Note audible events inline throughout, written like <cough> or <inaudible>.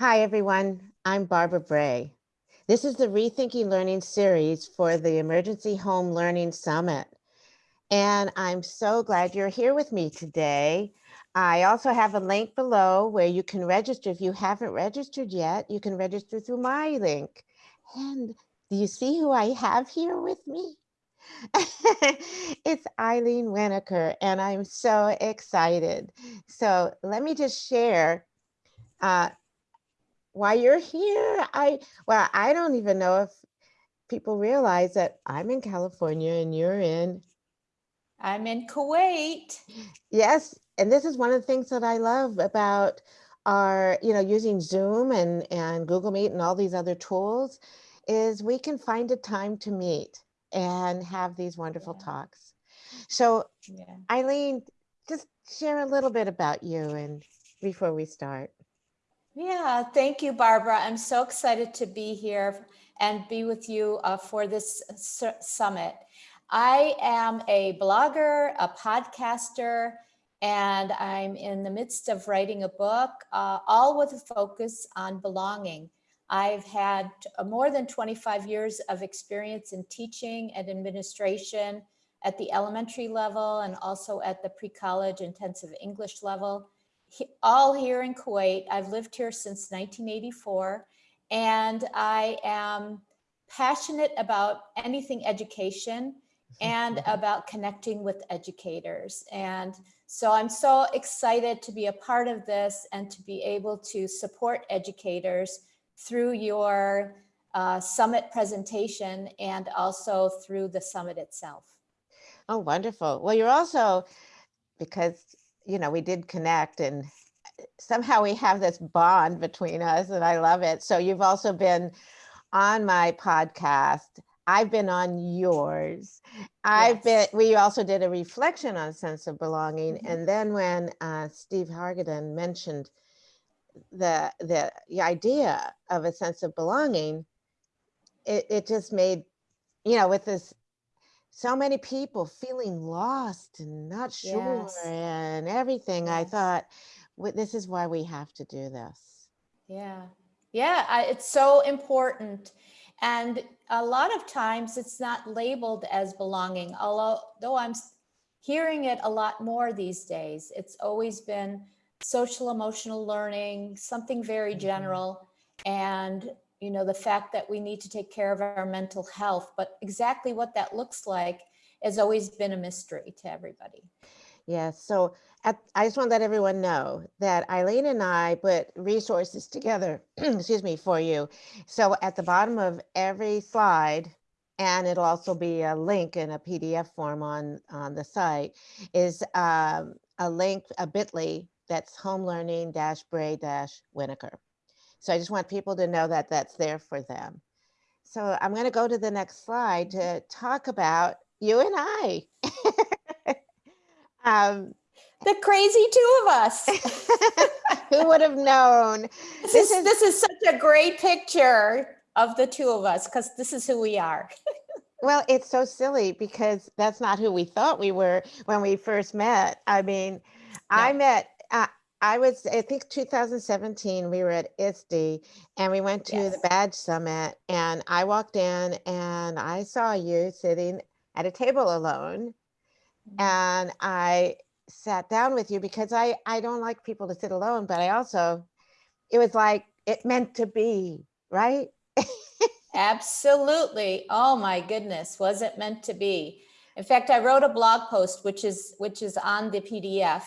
Hi, everyone. I'm Barbara Bray. This is the Rethinking Learning series for the Emergency Home Learning Summit. And I'm so glad you're here with me today. I also have a link below where you can register. If you haven't registered yet, you can register through my link. And do you see who I have here with me? <laughs> it's Eileen Winokur, and I'm so excited. So let me just share uh, why you're here. I well, I don't even know if people realize that I'm in California and you're in. I'm in Kuwait. Yes, and this is one of the things that I love about our, you know, using Zoom and and Google Meet and all these other tools, is we can find a time to meet and have these wonderful yeah. talks. So, yeah. Eileen, just share a little bit about you and before we start. Yeah, thank you, Barbara. I'm so excited to be here and be with you uh, for this summit. I am a blogger, a podcaster, and I'm in the midst of writing a book, uh, all with a focus on belonging. I've had more than 25 years of experience in teaching and administration at the elementary level and also at the pre-college intensive English level all here in Kuwait. I've lived here since 1984 and I am passionate about anything education and mm-hmm. about connecting with educators. And so I'm so excited to be a part of this and to be able to support educators through your uh, summit presentation and also through the summit itself. Oh, wonderful. Well, you're also, because you know, we did connect and eh, somehow we have this bond between us and I love it. So you've also been on my podcast. I've been on yours. I've been, we also did a reflection on sense of belonging. Mm -hmm. And then when uh, Steve Hargadon mentioned the, the, the idea of a sense of belonging, it, it just made, you know, with this so many people feeling lost and not sure yes. and everything. Yes. I thought, this is why we have to do this. Yeah, yeah, I, it's so important. And a lot of times it's not labeled as belonging, although I'm hearing it a lot more these days. It's always been social emotional learning, something very mm-hmm. general. Mm -hmm. And you know, the fact that we need to take care of our mental health, but exactly what that looks like has always been a mystery to everybody. Yeah, so at, I just want to let everyone know that Eileen and I put resources together, <clears throat> excuse me, for you. So at the bottom of every slide, and it'll also be a link in a PDF form on, on the site, is um, a link, a bit.ly that's home learning dash Bray dash Winokur. So I just want people to know that that's there for them. So I'm going to go to the next slide to talk about you and I. <laughs> um, the crazy two of us. <laughs> Who would have known? <laughs> This, this is, is this is such a great picture of the two of us because this is who we are. well, it's so silly because that's not who we thought we were when we first met. I mean, no. I met I was, I think 2017, we were at ISTE and we went to yes. the badge summit and I walked in and I saw you sitting at a table alone. Mm -hmm. And I sat down with you because I, I don't like people to sit alone, but I also, it was like, it meant to be, right? <laughs> Absolutely. Oh my goodness. Was it meant to be? In fact, I wrote a blog post, which is, which is on the PDF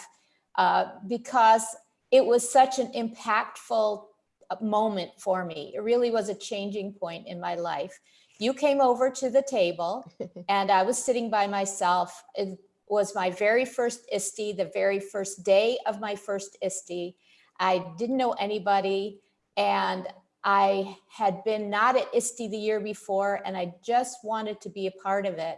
uh, because it was such an impactful uh, moment for me. It really was a changing point in my life. You came over to the table <laughs> and I was sitting by myself. It was my very first ISTE, the very first day of my first ISTE. I didn't know anybody and I had been not at ISTE the year before and I just wanted to be a part of it.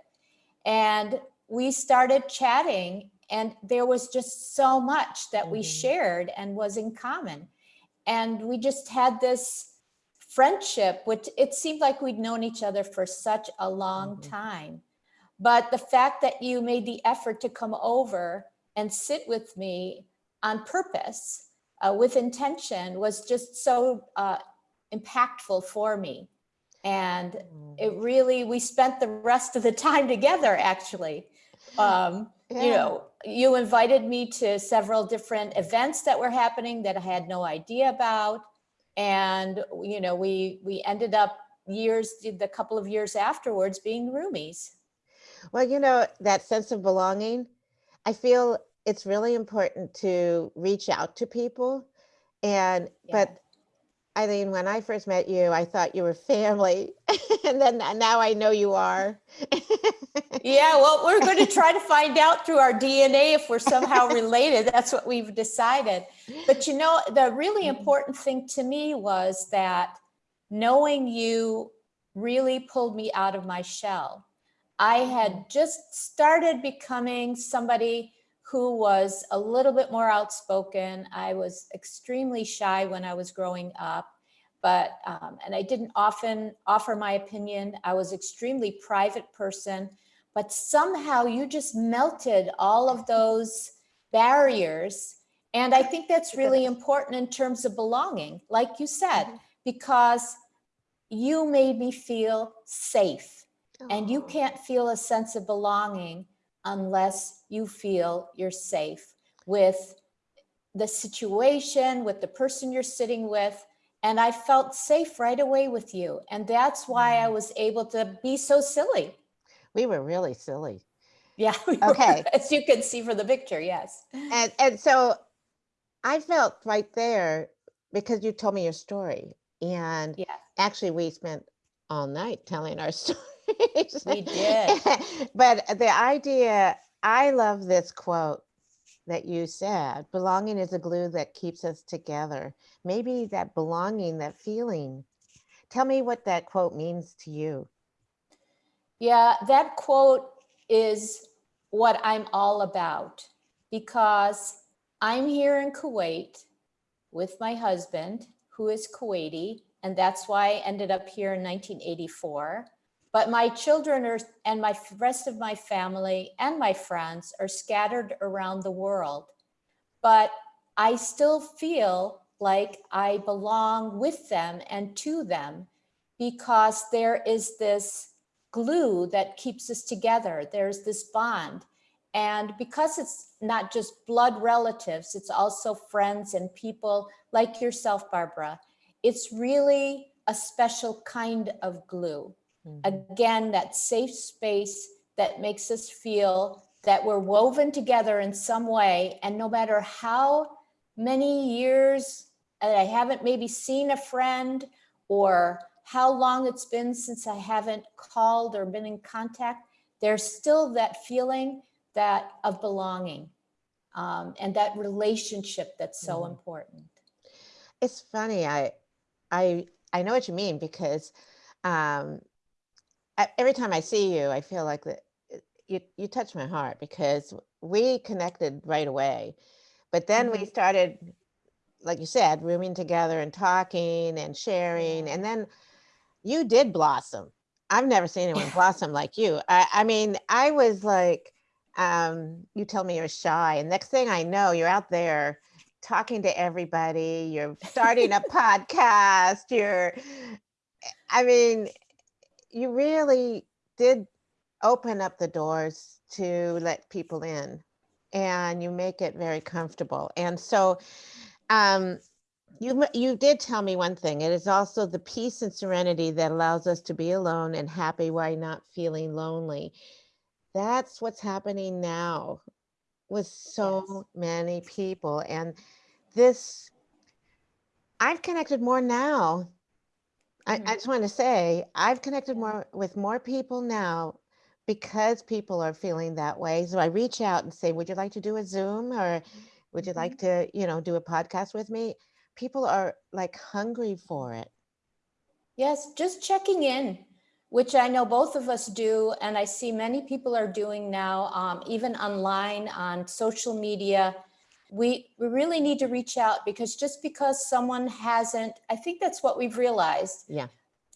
And we started chatting and there was just so much that we mm-hmm. shared and was in common. And we just had this friendship, which it seemed like we'd known each other for such a long mm -hmm. time. But the fact that you made the effort to come over and sit with me on purpose uh, with intention was just so uh, impactful for me. And Mm. it really, we spent the rest of the time together, actually. <laughs> Um, You know, you invited me to several different events that were happening that I had no idea about. And, you know, we, we ended up years, the couple of years afterwards being roomies. Well, you know, that sense of belonging, I feel it's really important to reach out to people. And, but Yeah. Eileen, when I first met you, I thought you were family. <laughs> And then now I know you are. Yeah, well, we're going <laughs> to try to find out through our DNA if we're somehow related. That's what we've decided. But you know, the really mm-hmm. important thing to me was that knowing you really pulled me out of my shell. I had mm-hmm. just started becoming somebody who was a little bit more outspoken. I was extremely shy when I was growing up, but, um, and I didn't often offer my opinion. I was extremely private person but somehow you just melted all of those barriers. And I think that's really important in terms of belonging, like you said, Mhm. because you made me feel safe. And you can't feel a sense of belonging unless you feel you're safe with the situation, with the person you're sitting with. And I felt safe right away with you. And that's why I Mm. was able to be so silly. We were really silly. Yeah. <laughs> we were, Okay. As you can see from the picture, yes. And, and so I felt right there because you told me your story. And Yeah. actually, we spent all night telling our <laughs> stories. We <laughs> did. but the idea, I love this quote that you said belonging is a glue that keeps us together. Maybe that belonging, that feeling. Tell me what that quote means to you. Yeah, that quote is what I'm all about because I'm here in Kuwait with my husband, who is Kuwaiti, and that's why I ended up here in 1984. But my children are, and my rest of my family and my friends are scattered around the world. But I still feel like I belong with them and to them because there is this glue that keeps us together. There's this bond. And because it's not just blood relatives, it's also friends and people like yourself, Barbara. It's really a special kind of glue. Mhm. Again, that safe space that makes us feel that we're woven together in some way. And no matter how many years I haven't maybe seen a friend or how long it's been since I haven't called or been in contact, there's still that feeling that of belonging um, and that relationship that's so Mhm. important. It's funny. I, I, I know what you mean because um, I- every time I see you, I feel like that uh, you you touch my heart because we connected right away, but then we Mhm. started, like you said, rooming together and talking and sharing, and then you did blossom. I've never seen anyone <laughs> blossom like you. I, I mean, I was like, um, you tell me you're shy, and next thing I know, you're out there talking to everybody. You're starting a <laughs> podcast. You're, I mean, you really did open up the doors to let people in, and you make it very comfortable. And so, um, you you did tell me one thing. It is also the peace and serenity that allows us to be alone and happy while not feeling lonely. That's what's happening now with so many people. And this, I've connected more now. I. I just want to say, I've connected more with more people now because people are feeling that way. So I reach out and say, would you like to do a Zoom or would you Mhm. like to, you know, do a podcast with me? People are like hungry for it. Yes, just checking in, which I know both of us do, and I see many people are doing now, um, even online on social media. We, we really need to reach out because just because someone hasn't, I think that's what we've realized. Yeah.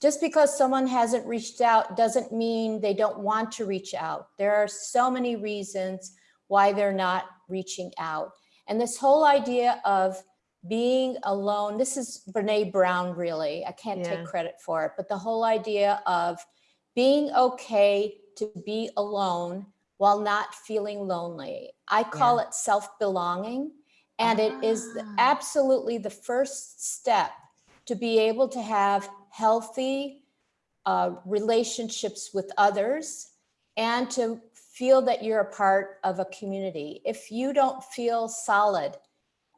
Just because someone hasn't reached out doesn't mean they don't want to reach out. There are so many reasons why they're not reaching out. And this whole idea of being alone. This is Brene Brown, really. I can't Yeah. take credit for it, but the whole idea of being okay to be alone while not feeling lonely. I call it self-belonging. And it is Ah. absolutely the first step to be able to have healthy uh, relationships with others and to feel that you're a part of a community. If you don't feel solid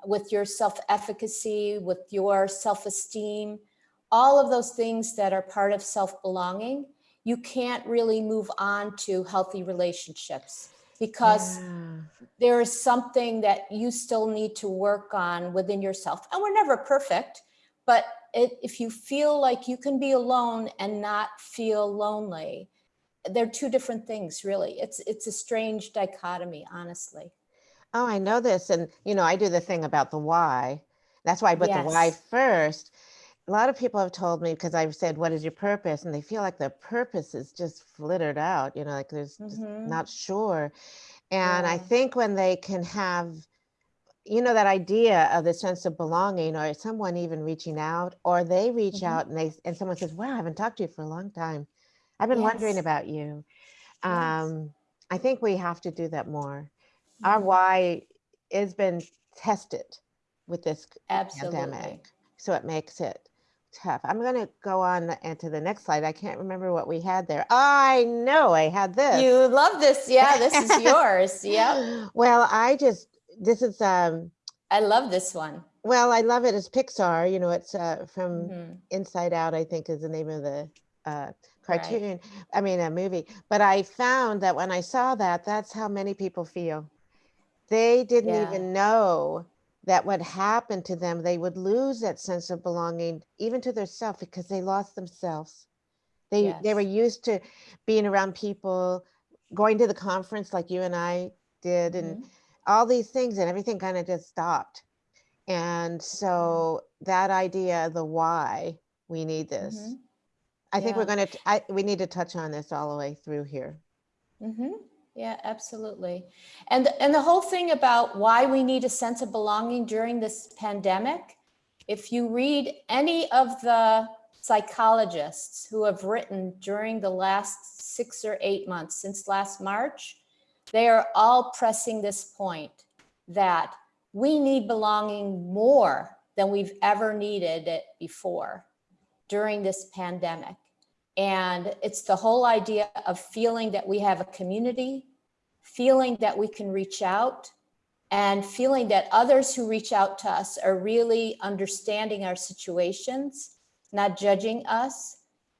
with your self-efficacy, with your self-esteem, all of those things that are part of self-belonging, you can't really move on to healthy relationships because Yeah. there is something that you still need to work on within yourself. And we're never perfect, but it, if you feel like you can be alone and not feel lonely, they're two different things, really. It's it's a strange dichotomy, honestly. Oh, I know this. And, you know, I do the thing about the why. That's why I put the why first. A lot of people have told me because I've said, what is your purpose? And they feel like their purpose is just flittered out, you know, like there's just Mhm. not sure. And I think when they can have, you know, that idea of the sense of belonging or someone even reaching out or they reach Mhm. out and they, and someone says, wow, I haven't talked to you for a long time. I've been wondering about you. Yes. Um, I think we have to do that more our Mhm. why has been tested with this Absolutely. pandemic, so it makes it tough. I'm going to go on and to the next slide. I can't remember what we had there. I know I had this. You love this. Yeah, this is <laughs> yours. Yeah. Well, I just this is um I love this one. well, I love it as Pixar. You know, it's uh, from Mhm. Inside Out. I think is the name of the uh, Right. cartoon. I mean, a movie. But I found that when I saw that, that's how many people feel. They didn't Yeah. even know that what happened to them, they would lose that sense of belonging, even to themselves, because they lost themselves. They they were used to being around people, going to the conference like you and I did, and Mhm. all these things, and everything kind of just stopped. And so that idea, the why we need this, Mhm. I think we're going to, I, we need to touch on this all the way through here. hmm Yeah, absolutely. And and the whole thing about why we need a sense of belonging during this pandemic, if you read any of the psychologists who have written during the last six or eight months since last March, they are all pressing this point that we need belonging more than we've ever needed it before during this pandemic. And it's the whole idea of feeling that we have a community, feeling that we can reach out, and feeling that others who reach out to us are really understanding our situations, not judging us.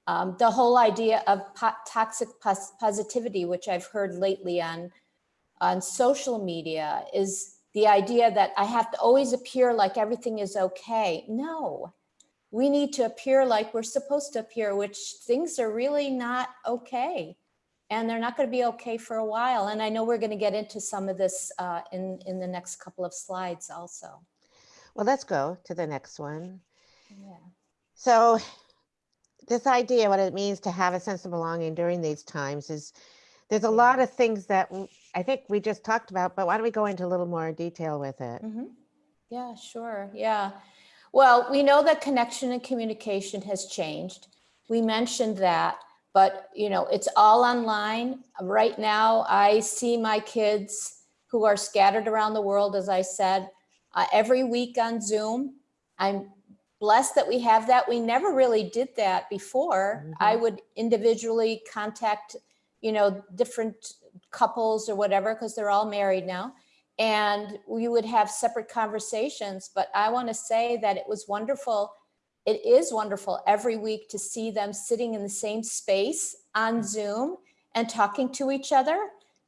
Um, the whole idea of po- toxic pos- positivity, which I've heard lately on, on social media, is the idea that I have to always appear like everything is okay. No, we need to appear like we're supposed to appear, which things are really not okay. And they're not going to be okay for a while. And I know we're going to get into some of this uh, in, in the next couple of slides also. Well, let's go to the next one. Yeah. So this idea, what it means to have a sense of belonging during these times is there's a lot of things that I think we just talked about, but why don't we go into a little more detail with it? hmm Yeah, sure. Yeah. Well, we know that connection and communication has changed. We mentioned that, but you know, it's all online. Right now, I see my kids who are scattered around the world, as I said, uh, every week on Zoom. I'm blessed that we have that. We never really did that before. I would individually contact, you know, different couples or whatever, because they're all married now and we would have separate conversations. But I want to say that it was wonderful. It is wonderful every week to see them sitting in the same space on Zoom and talking to each other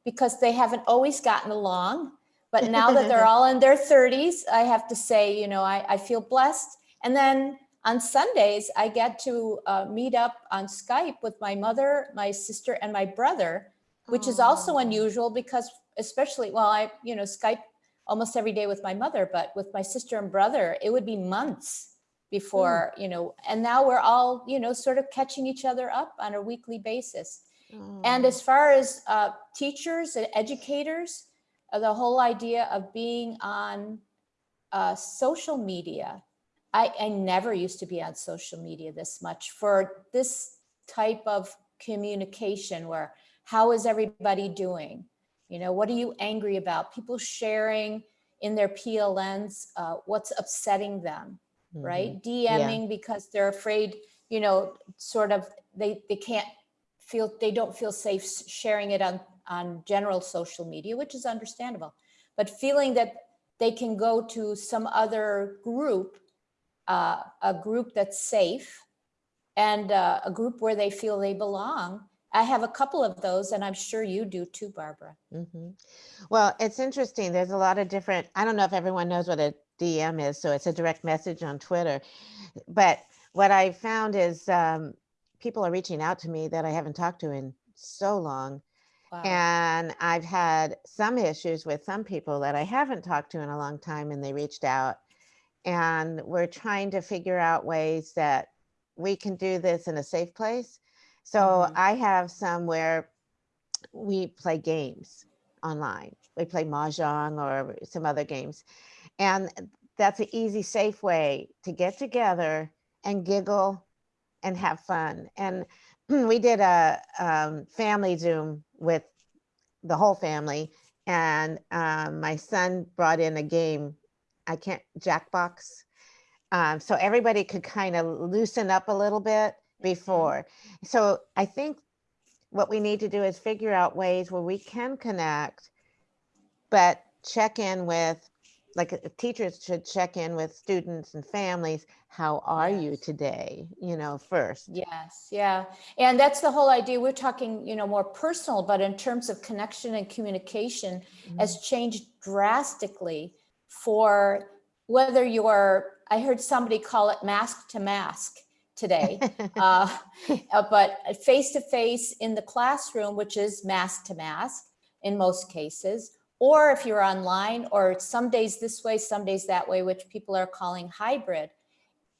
because they haven't always gotten along. But <laughs> now that they're all in their 30s, I have to say, you know, I, I feel blessed. And then on Sundays, I get to uh, meet up on Skype with my mother, my sister, and my brother, which is also unusual because especially, well, I, you know, Skype almost every day with my mother, but with my sister and brother, it would be months before, you know, and now we're all, you know, sort of catching each other up on a weekly basis. And as far as uh, teachers and educators, uh, the whole idea of being on uh, social media. I, I never used to be on social media this much for this type of communication where how is everybody doing? You know, what are you angry about? People sharing in their PLNs uh, what's upsetting them, Mhm. right? DMing because they're afraid, you know, sort of they they can't feel they don't feel safe sharing it on on general social media, which is understandable. But feeling that they can go to some other group, uh, a group that's safe, and uh, a group where they feel they belong. I have a couple of those, and I'm sure you do too, Barbara. hmm Well, it's interesting. There's a lot of different, I don't know if everyone knows what a DM is, so it's a direct message on Twitter. But what I found is um, people are reaching out to me that I haven't talked to in so long. Wow. And I've had some issues with some people that I haven't talked to in a long time and they reached out. And we're trying to figure out ways that we can do this in a safe place. So Mhm. I have some where we play games online. We play Mahjong or some other games. And that's an easy, safe way to get together and giggle and have fun. And <clears throat> we did a um, family Zoom with the whole family. And um, my son brought in a game, I can't, Jackbox. Um, so everybody could kind of loosen up a little bit before. So I think what we need to do is figure out ways where we can connect, but check in with, like uh, teachers should check in with students and families. How are you today? You know, first. Yes, yeah. And that's the whole idea. We're talking, you know, more personal, but in terms of connection and communication has changed drastically for whether you're, I heard somebody call it mask to mask today. <laughs> uh, uh, but face to face in the classroom, which is mask to mask in most cases, or if you're online, or some days this way, some days that way, which people are calling hybrid.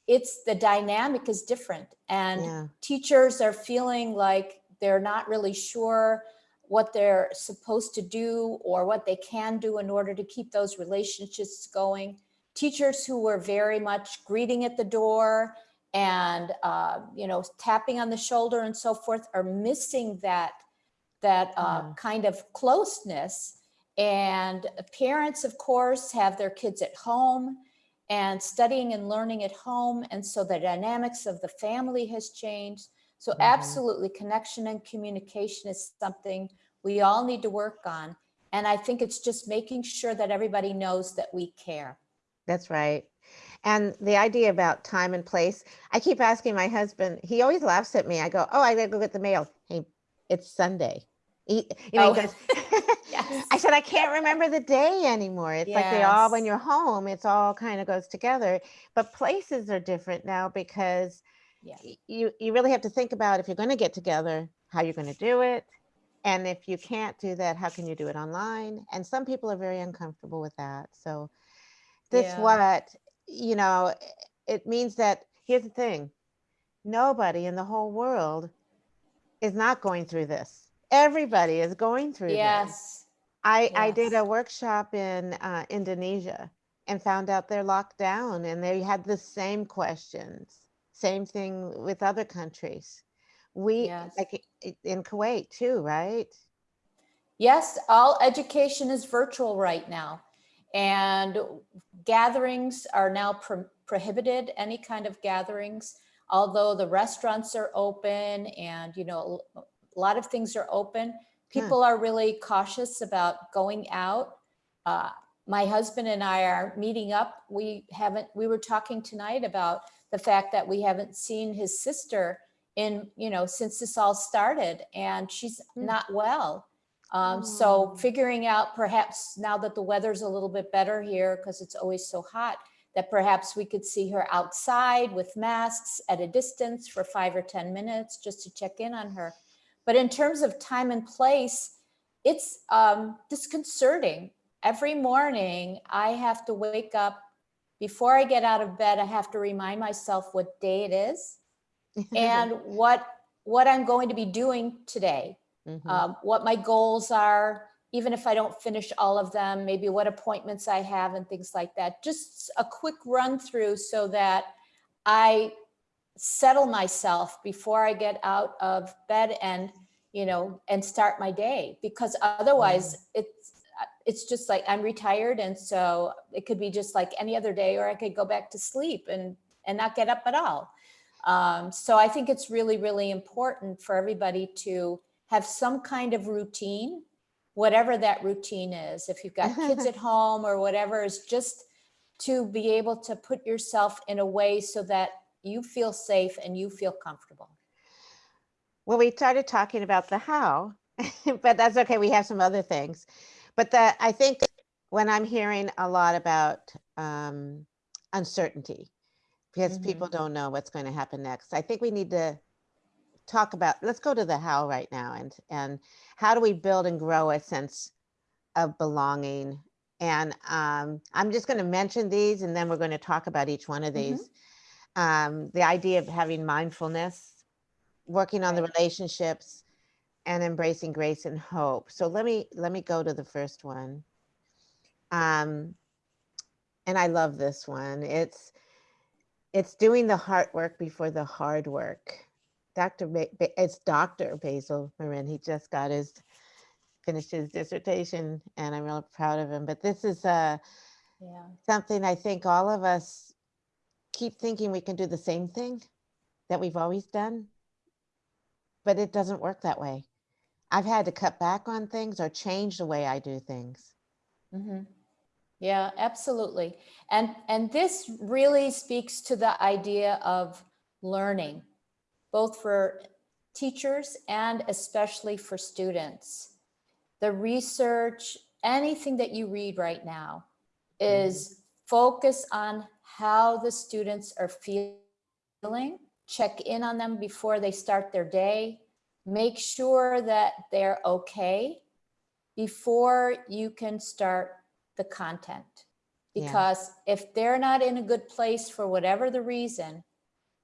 It's the dynamic is different, and Yeah. teachers are feeling like they're not really sure what they're supposed to do or what they can do in order to keep those relationships going. Teachers who were very much greeting at the door and uh, you know tapping on the shoulder and so forth are missing that that uh, Yeah. kind of closeness. And parents, of course, have their kids at home and studying and learning at home. And so the dynamics of the family has changed. So Mhm. absolutely connection and communication is something we all need to work on. And I think it's just making sure that everybody knows that we care. That's right. And the idea about time and place, I keep asking my husband, he always laughs at me. I go, Oh, I gotta go get the mail. Hey, it's Sunday. He, you know, Oh. he goes, <laughs> Yes. <laughs> I said, I can't remember the day anymore. It's like they all, when you're home, it's all kind of goes together. But places are different now because Yeah. you, you really have to think about if you're going to get together, how you're going to do it. And if you can't do that, how can you do it online? And some people are very uncomfortable with that. So this Yeah. what, you know, it means that here's the thing. Nobody in the whole world is not going through this. Everybody is going through this. Yes. I, I did a workshop in uh, Indonesia and found out they're locked down and they had the same questions. Same thing with other countries. We, Yes. like in Kuwait too, right? Yes, all education is virtual right now. And gatherings are now pro- prohibited, any kind of gatherings, although the restaurants are open and, you know, a lot of things are open. People are really cautious about going out. Uh, my husband and I are meeting up. We haven't, we were talking tonight about the fact that we haven't seen his sister in, you know, since this all started and she's Hmm. not well. Um, so Oh. figuring out perhaps now that the weather's a little bit better here because it's always so hot, that perhaps we could see her outside with masks at a distance for five or 10 minutes just to check in on her. But in terms of time and place, it's um, disconcerting. Every morning I have to wake up before I get out of bed, I have to remind myself what day it is <laughs> and what what I'm going to be doing today Mhm. um, what my goals are, even if I don't finish all of them, maybe what appointments I have and things like that. Just a quick run through so that I settle myself before I get out of bed and, you know, and start my day. Because otherwise it's, it's just like I'm retired. And so it could be just like any other day, or I could go back to sleep and, and not get up at all. Um, so I think it's really, really important for everybody to have some kind of routine, whatever that routine is. If you've got kids <laughs> at home or whatever, is just to be able to put yourself in a way so that you feel safe and you feel comfortable. Well, we started talking about the how, <laughs> but that's okay. We have some other things. But the, I think when I'm hearing a lot about um, uncertainty, because Mhm. people don't know what's going to happen next, I think we need to talk about, let's go to the how right now and, and how do we build and grow a sense of belonging? And um, I'm just going to mention these and then we're going to talk about each one of Mhm. these. Um, the idea of having mindfulness, working on the relationships and embracing grace and hope. So let me, let me go to the first one. Um, and I love this one. It's, it's doing the hard work before the hard work. Dr. Ba- Ba- it's Dr. Basil Marin. He just got his finished his dissertation, and I'm real proud of him. But this is uh, Yeah. something I think all of us keep thinking we can do the same thing that we've always done, but it doesn't work that way. I've had to cut back on things or change the way I do things. Mm -hmm. Yeah, absolutely. And and this really speaks to the idea of learning, both for teachers and especially for students. The research, anything that you read right now is mm-hmm. focus on how the students are feeling, check in on them before they start their day, make sure that they're okay before you can start the content. Yeah. Because if they're not in a good place for whatever the reason,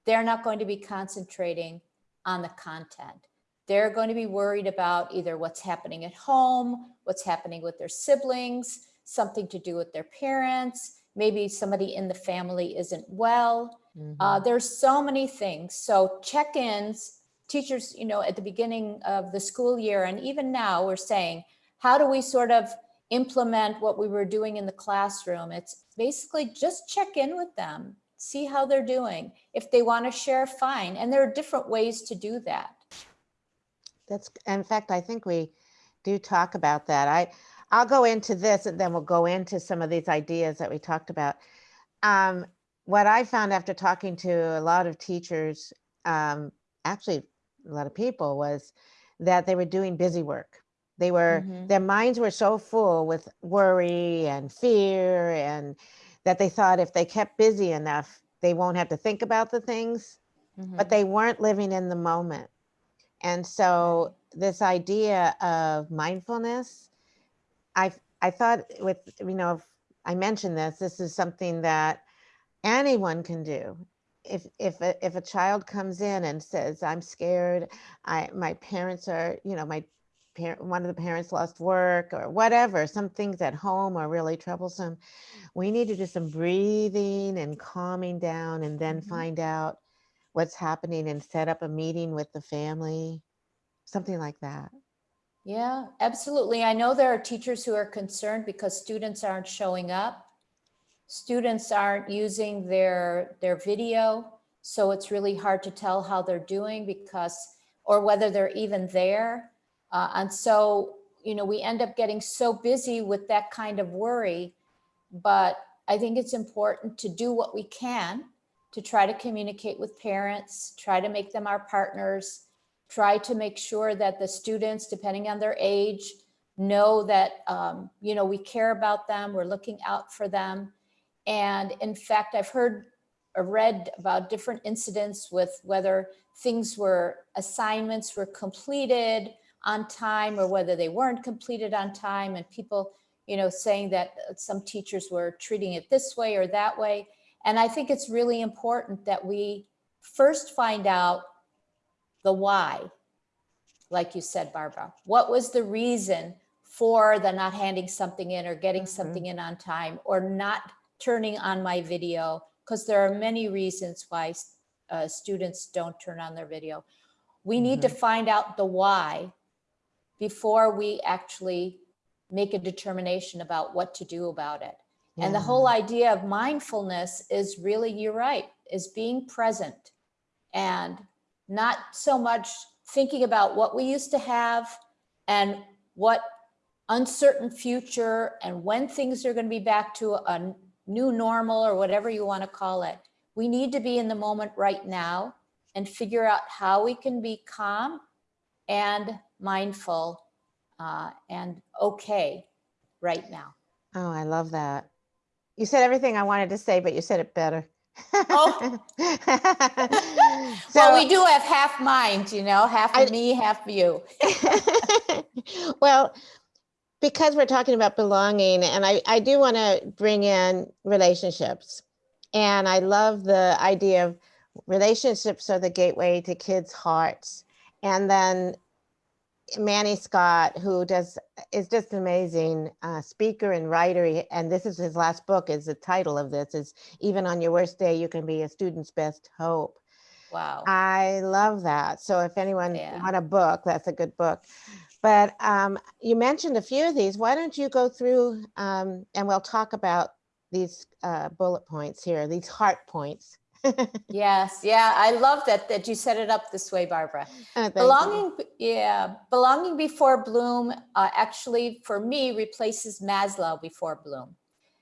they're not going to be concentrating on the content. They're going to be worried about either what's happening at home, what's happening with their siblings, something to do with their parents, maybe somebody in the family isn't well. Uh, Mhm. there's so many things. So check-ins, teachers, you know, at the beginning of the school year and even now we're saying, how do we sort of implement what we were doing in the classroom? It's basically just check in with them, see how they're doing. If they want to share, fine. And there are different ways to do that. That's, in fact, I think we do talk about that. I, I'll go into this and then we'll go into some of these ideas that we talked about. Um, what I found after talking to a lot of teachers, um, actually a lot of people was that they were doing busy work. They were, Mhm. their minds were so full with worry and fear and that they thought if they kept busy enough, they won't have to think about the things, but Mhm. they weren't living in the moment. And so this idea of mindfulness, I I thought with you know if I mentioned this, this is something that anyone can do. If if a, if a child comes in and says, "I'm scared," I my parents are you know my parent one of the parents lost work or whatever, some things at home are really troublesome. We need to do some breathing and calming down, and then Mhm. find out what's happening and set up a meeting with the family, something like that. Yeah, absolutely. I know there are teachers who are concerned because students aren't showing up. Students aren't using their, their video. So it's really hard to tell how they're doing because, or whether they're even there. Uh, and so, you know, we end up getting so busy with that kind of worry. But I think it's important to do what we can to try to communicate with parents, try to make them our partners, try to make sure that the students, depending on their age, know that, um, you know, we care about them, we're looking out for them. And in fact, I've heard or read about different incidents with whether things were, assignments were completed on time or whether they weren't completed on time and people, you know, saying that uh, some teachers were treating it this way or that way. And I think it's really important that we first find out the why, like you said, Barbara. What was the reason for the not handing something in or getting Mhm. something in on time or not turning on my video because there are many reasons why uh, students don't turn on their video. We need to find out the why before we actually make a determination about what to do about it. And the whole idea of mindfulness is really, you're right, is being present and not so much thinking about what we used to have and what uncertain future and when things are going to be back to a new normal or whatever you want to call it. We need to be in the moment right now and figure out how we can be calm and mindful uh, and okay right now. Oh, I love that. You said everything I wanted to say, but you said it better. Oh. <laughs> well, we do have half mind, you know, half I- of me, half you. <laughs> well, because we're talking about belonging, and I, I do want to bring in relationships. And I love the idea of relationships are the gateway to kids' hearts. And then Manny Scott, who does is just an amazing uh, speaker and writer, he- and this is his last book. Is the title of this is even on your worst day, you can be a student's best hope. Wow. I love that. So if anyone Yeah. want a book, that's a good book. But um, you mentioned a few of these. Why don't you go through um, and we'll talk about these uh, bullet points here, these heart points. <laughs> Yes, yeah, I love that that you set it up this way, Barbara. Uh, thank you. Belonging, yeah, belonging before Bloom uh, actually for me replaces Maslow before Bloom.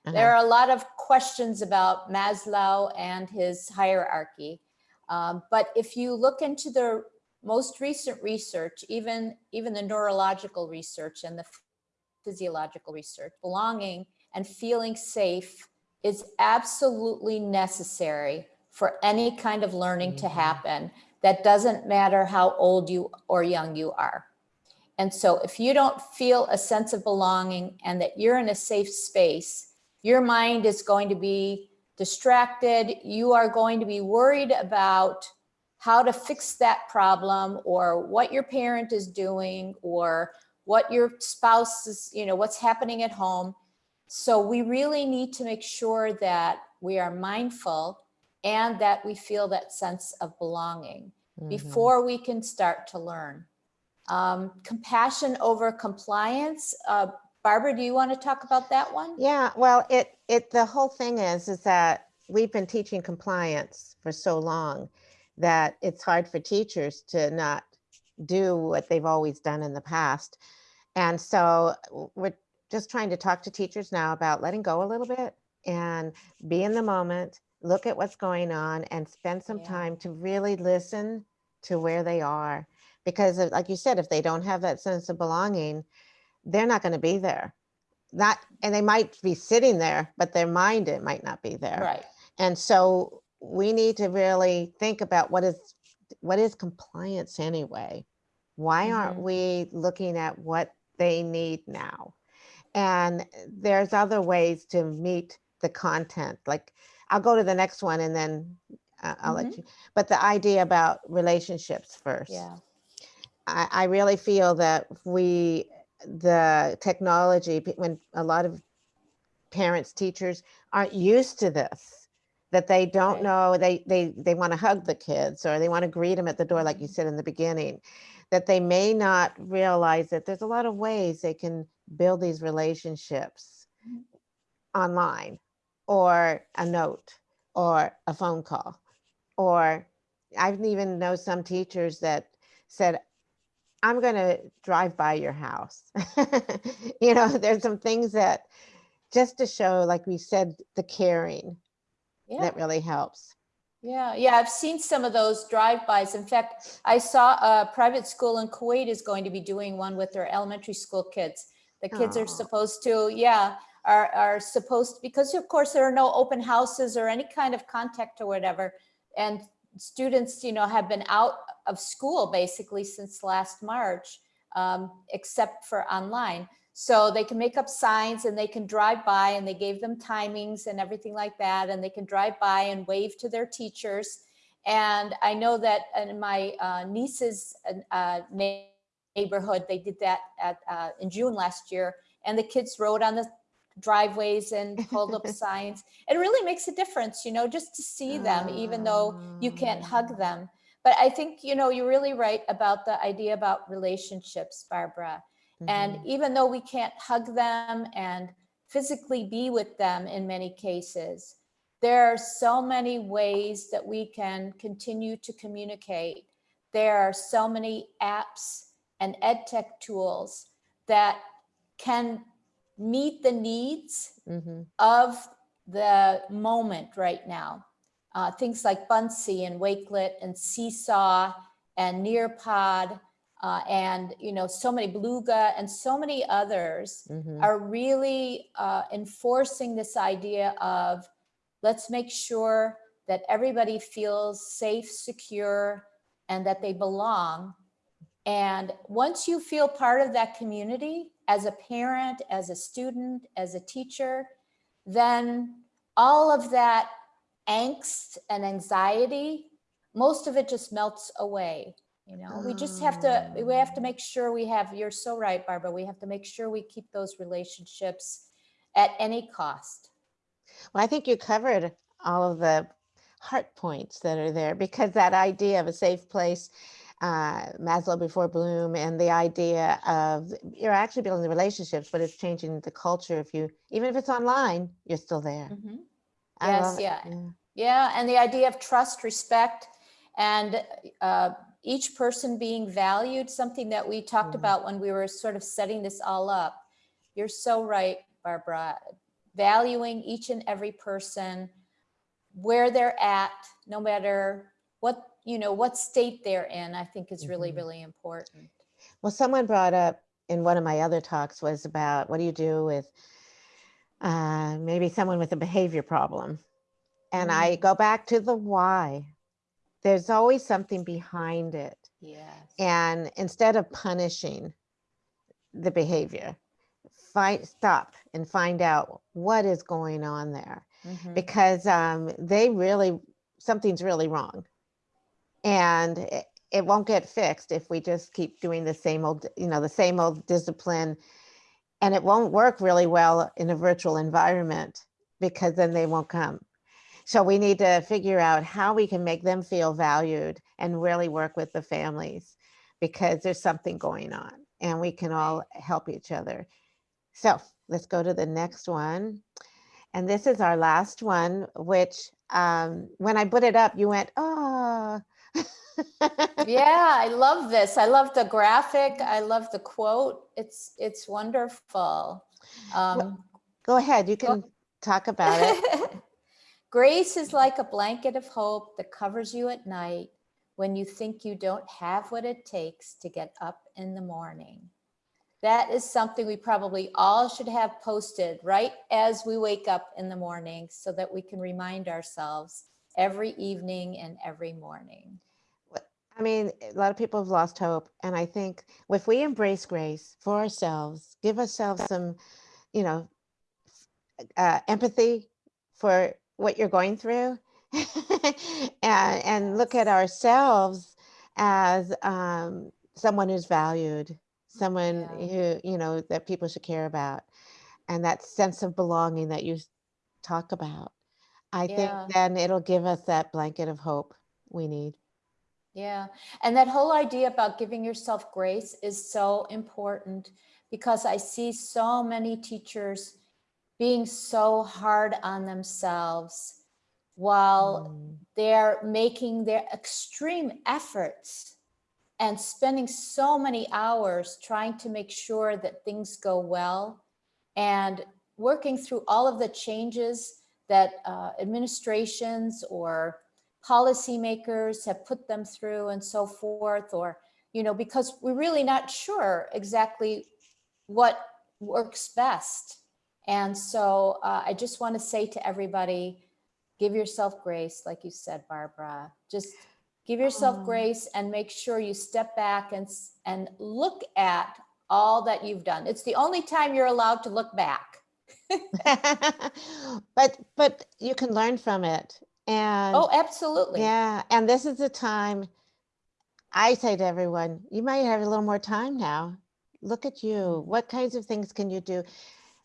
Uh-huh. There are a lot of questions about Maslow and his hierarchy. Um, but if you look into the most recent research, even, even the neurological research and the physiological research, belonging and feeling safe is absolutely necessary for any kind of learning to Mhm. happen. That doesn't matter how old you or young you are. And so if you don't feel a sense of belonging and that you're in a safe space, your mind is going to be distracted. You are going to be worried about how to fix that problem or what your parent is doing or what your spouse is, you know, what's happening at home. So we really need to make sure that we are mindful and that we feel that sense of belonging Mhm. before we can start to learn. Um, compassion over compliance. Uh, Barbara, do you want to talk about that one? Yeah, well, it it the whole thing is is that we've been teaching compliance for so long that it's hard for teachers to not do what they've always done in the past. And so we're just trying to talk to teachers now about letting go a little bit and be in the moment, look at what's going on and spend some Yeah. time to really listen to where they are. Because like you said, if they don't have that sense of belonging, they're not going to be there not and they might be sitting there but their mind it might not be there Right. and so we need to really think about what is what is compliance anyway why aren't Mhm. we looking at what they need now and there's other ways to meet the content like i'll go to the next one and then uh, i'll let you but the idea about relationships first Yeah. I, I really feel that we, the technology, pe- when a lot of parents, teachers aren't used to this, that they don't Right. know, they, they, they want to hug the kids or they want to greet them at the door, like you Mhm. said in the beginning, that they may not realize that there's a lot of ways they can build these relationships Mhm. online or a note or a phone call or I've even know some teachers that said, I'm going to drive by your house. <laughs> you know, there's some things that just to show, like we said, the caring Yeah. that really helps. Yeah, yeah, I've seen some of those drive-bys. In fact, I saw a private school in Kuwait is going to be doing one with their elementary school kids. The kids Aw. are supposed to, yeah, are, are supposed, because of course there are no open houses or any kind of contact or whatever. And students, you know, have been out of school basically since last March, um, except for online. So they can make up signs and they can drive by and they gave them timings and everything like that. And they can drive by and wave to their teachers. And I know that in my uh, niece's uh, neighborhood. They did that at, uh, in June last year. And the kids rode on the driveways and hold up <laughs> signs. It really makes a difference, you know, just to see them, even though you can't hug them. But I think, you know, you're really right about the idea about relationships, Barbara. And Mhm. even though we can't hug them and physically be with them in many cases, there are so many ways that we can continue to communicate. There are so many apps and ed tech tools that can meet the needs Mhm. of the moment right now. Uh, things like Buncee and Wakelet and Seesaw and Nearpod uh, and you know so many Beluga and so many others Mhm. are really uh, enforcing this idea of let's make sure that everybody feels safe, secure, and that they belong. And once you feel part of that community as a parent, as a student, as a teacher, then all of that angst and anxiety, most of it just melts away. You know, we just have to, we have to mm. make sure we have, you're so right, Barbara, we have to make sure we keep those relationships at any cost. Well, I think you covered all of the heart points that are there because that idea of a safe place, uh, Maslow before Bloom, and the idea of you're actually building the relationships, but it's changing the culture. If you, even if it's online, you're still there. Mm -hmm. Yes, love it. yeah. Yeah, and the idea of trust, respect, and uh, each person being valued, something that we talked Mhm. about when we were sort of setting this all up. You're so right, Barbara. Valuing each and every person where they're at, no matter what, you know, what state they're in, I think is really, Mhm. really important. Well, someone brought up in one of my other talks was about what do you do with uh, maybe someone with a behavior problem? And I Mm. go back to the why. There's always something behind it. Yes. And instead of punishing the behavior, find stop and find out what is going on there Mhm. because um, they really something's really wrong and it, it won't get fixed if we just keep doing the same old you know the same old discipline. And it won't work really well in a virtual environment because then they won't come. So we need to figure out how we can make them feel valued and really work with the families because there's something going on and we can all help each other. So let's go to the next one. And this is our last one, which um, when I put it up, you went, oh. Yeah i love this. I love the graphic. I love the quote. It's it's wonderful. Um Go ahead, you can talk about it. <laughs> grace is like a blanket of hope that covers you at night when you think you don't have what it takes to get up in the morning. That is something we probably all should have posted right as we wake up in the morning so that we can remind ourselves every evening and every morning I mean, a lot of people have lost hope. And I think if we embrace grace for ourselves, give ourselves some, you know, uh, empathy for what you're going through <laughs> and, and look at ourselves as um, someone who's valued, someone Yeah. who, you know, that people should care about. And that sense of belonging that you talk about. I Yeah. think then it'll give us that blanket of hope we need. Yeah. And that whole idea about giving yourself grace is so important because I see so many teachers being so hard on themselves while Mm. they're making their extreme efforts and spending so many hours trying to make sure that things go well and working through all of the changes that uh, administrations or policymakers have put them through and so forth or you know because we're really not sure exactly what works best. And so uh, i just want to say to everybody give yourself grace like you said barbara. Just give yourself Oh. grace and make sure you step back and and look at all that you've done. It's the only time you're allowed to look back <laughs> but but you can learn from it and oh absolutely yeah and this is the time I say to everyone, you might have a little more time now. Look at you. What kinds of things can you do?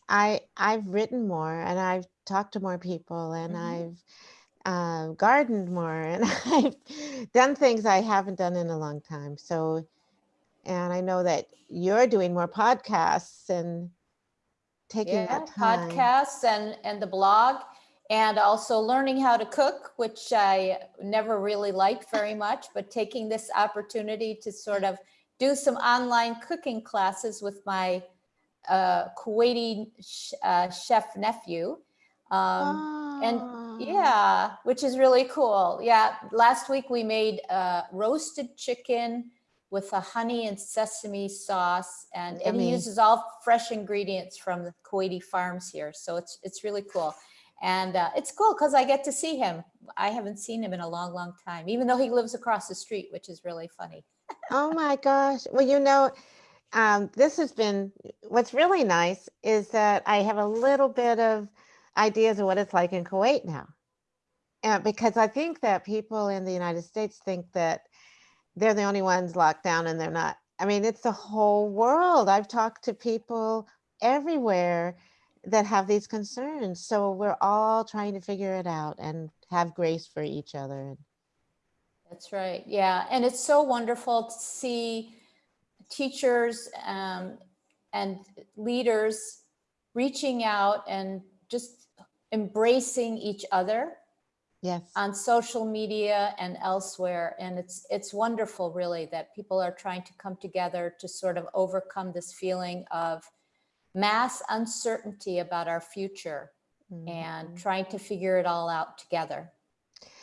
I I've written more and I've talked to more people and Mhm. I've uh, gardened more and <laughs> I've done things I haven't done in a long time. So, and I know that you're doing more podcasts and taking Yeah, that time. podcasts and, and the blog and also learning how to cook, which I never really liked very <laughs> much, but taking this opportunity to sort of do some online cooking classes with my uh, Kuwaiti sh- uh, chef nephew. Um, and Oh, yeah, which is really cool. Yeah, last week we made uh, roasted chicken with a honey and sesame sauce, and, and he uses all fresh ingredients from the Kuwaiti farms here. So it's it's really cool, and uh, it's cool because I get to see him. I haven't seen him in a long, long time, even though he lives across the street, which is really funny. <laughs> Oh my gosh. Well, you know, um, this has been, what's really nice is that I have a little bit of ideas of what it's like in Kuwait now. And because I think that people in the United States think that they're the only ones locked down and they're not. I mean, it's the whole world. I've talked to people everywhere that have these concerns. So we're all trying to figure it out and have grace for each other. That's right. Yeah. And it's so wonderful to see teachers um, and leaders reaching out and just embracing each other Yes. on social media and elsewhere. And it's, it's wonderful really that people are trying to come together to sort of overcome this feeling of mass uncertainty about our future and Mhm. trying to figure it all out together.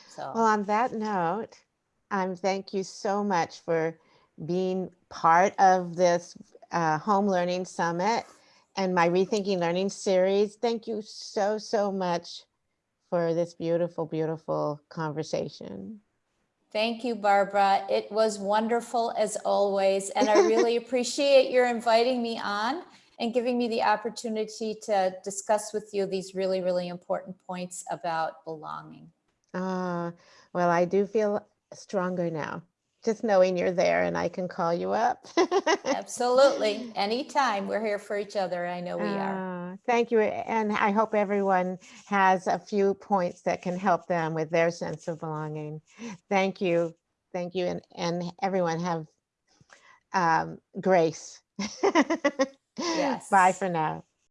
So. Well, on that note, um, thank you so much for being part of this uh, home learning summit and my rethinking learning series. Thank you so, so much for this beautiful, beautiful conversation. Thank you, Barbara. It was wonderful as always. And I really <laughs> appreciate your inviting me on and giving me the opportunity to discuss with you these really, really important points about belonging. Ah, well, I do feel stronger now, just knowing you're there and I can call you up. <laughs> Absolutely. Anytime. We're here for each other. I know we are. Thank you. And I hope everyone has a few points that can help them with their sense of belonging. Thank you. Thank you. And, and everyone have um, grace. <laughs> yes. Bye for now.